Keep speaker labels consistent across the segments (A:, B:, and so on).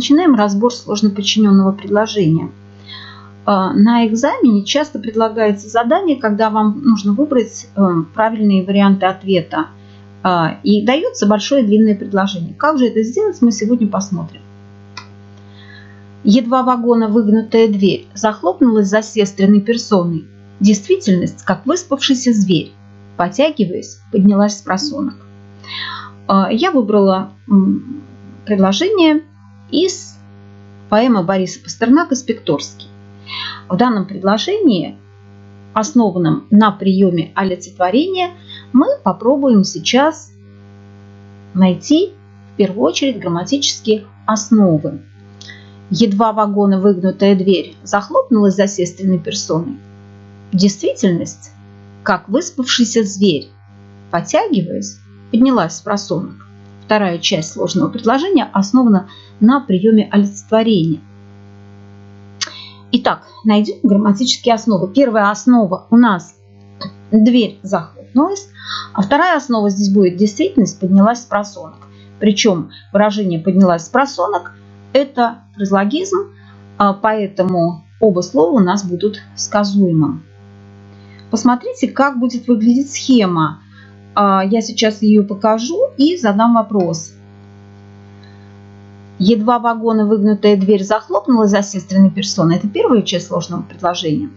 A: Начинаем разбор сложно подчиненного предложения. А, на экзамене часто предлагается задание, когда вам нужно выбрать э, правильные варианты ответа. А, и дается большое длинное предложение. Как же это сделать, мы сегодня посмотрим. Едва вагона выгнутая дверь захлопнулась за сестренной персоной. Действительность, как выспавшийся зверь, потягиваясь, поднялась с просонок. Я выбрала предложение из поэмы Бориса Пастернака «Спекторский». В данном предложении, основанном на приеме олицетворения, мы попробуем сейчас найти в первую очередь грамматические основы. Едва вагона выгнутая дверь захлопнулась за сестренной персоной. Действительность, как выспавшийся зверь, потягиваясь, поднялась с просонок. Вторая часть сложного предложения основана на приеме олицетворения. Итак, найдем грамматические основы. Первая основа у нас дверь захлопнулась, а вторая основа здесь будет действительность поднялась с просонок. Причем выражение поднялась с просонок это фразеологизм, а поэтому оба слова у нас будут сказуемым. Посмотрите, как будет выглядеть схема. А, я сейчас ее покажу и задам вопрос. Едва вагона выгнутая дверь захлопнулась за сестренной персоной. Это первая часть сложного предложения.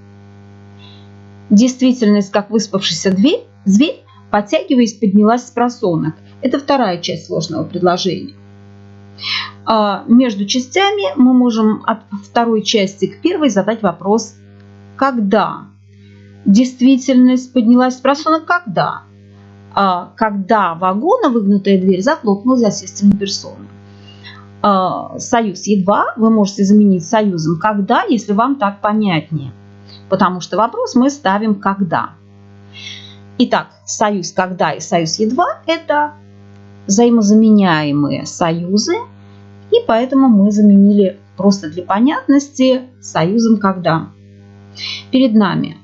A: Действительность, как выспавшийся дверь, зверь, подтягиваясь, поднялась с просонок. Это вторая часть сложного предложения. А между частями мы можем от второй части к первой задать вопрос «Когда?». Действительность поднялась с просонок «Когда?». А когда вагона выгнутая дверь захлопнулась за сестренной персоной. А, союз едва вы можете заменить союзом когда, если вам так понятнее. Потому что вопрос мы ставим когда. Итак, союз когда и союз едва – это взаимозаменяемые союзы, и поэтому мы заменили просто для понятности союзом когда. Перед нами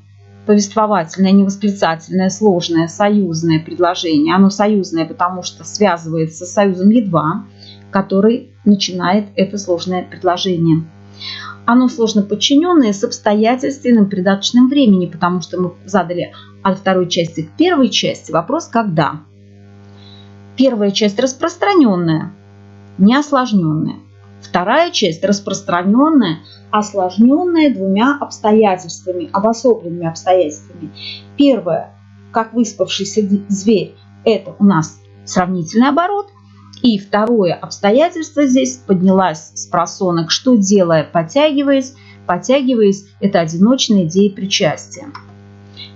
A: повествовательное, невосклицательное, сложное, союзное предложение. Оно союзное, потому что связывается с союзом едва, который начинает это сложное предложение. Оно сложно подчиненное с обстоятельственным придаточным времени, потому что мы задали от второй части к первой части вопрос «когда?». Первая часть распространенная, не осложненная. Вторая часть распространенная, осложненная двумя обстоятельствами, обособленными обстоятельствами. Первое, как выспавшийся зверь, это у нас сравнительный оборот – и второе обстоятельство здесь поднялась с просонок, что делая, подтягиваясь. Подтягиваясь – это одиночная идея причастия.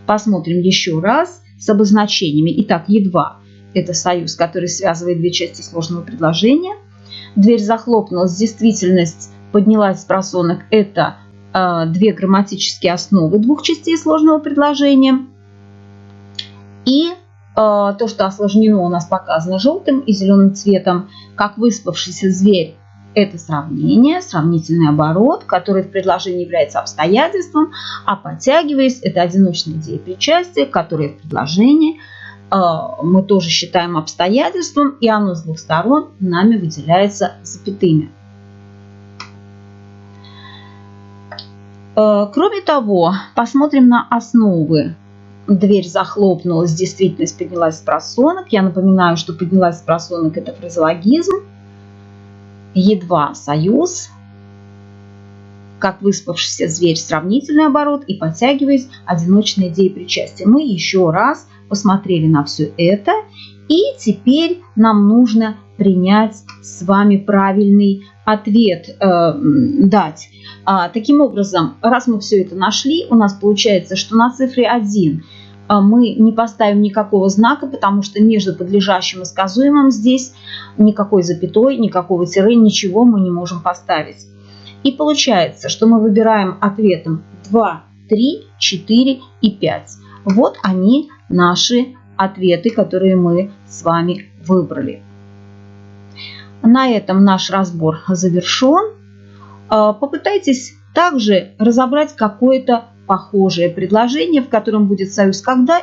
A: Посмотрим еще раз с обозначениями. Итак, едва – это союз, который связывает две части сложного предложения. Дверь захлопнулась, действительность поднялась с просонок – это э, две грамматические основы двух частей сложного предложения. И а, то, что осложнено у нас показано желтым и зеленым цветом, как выспавшийся зверь. Это сравнение, сравнительный оборот, который в предложении является обстоятельством, а подтягиваясь, это одиночная идея причастия, которая в предложении мы тоже считаем обстоятельством, и оно с двух сторон нами выделяется запятыми. А, кроме того, посмотрим на основы дверь захлопнулась, действительность поднялась с просонок. Я напоминаю, что поднялась с просонок – это фразеологизм. Едва союз, как выспавшийся зверь, сравнительный оборот и подтягиваясь, одиночная идея причастия. Мы еще раз посмотрели на все это, и теперь нам нужно принять с вами правильный ответ, э, дать. А, таким образом, раз мы все это нашли, у нас получается, что на цифре 1 а, мы не поставим никакого знака, потому что между подлежащим и сказуемым здесь никакой запятой, никакого тире, ничего мы не можем поставить. И получается, что мы выбираем ответом 2, 3, 4 и 5. Вот они наши ответы, которые мы с вами выбрали. На этом наш разбор завершен. А, попытайтесь также разобрать какое-то похожее предложение, в котором будет союз «когда»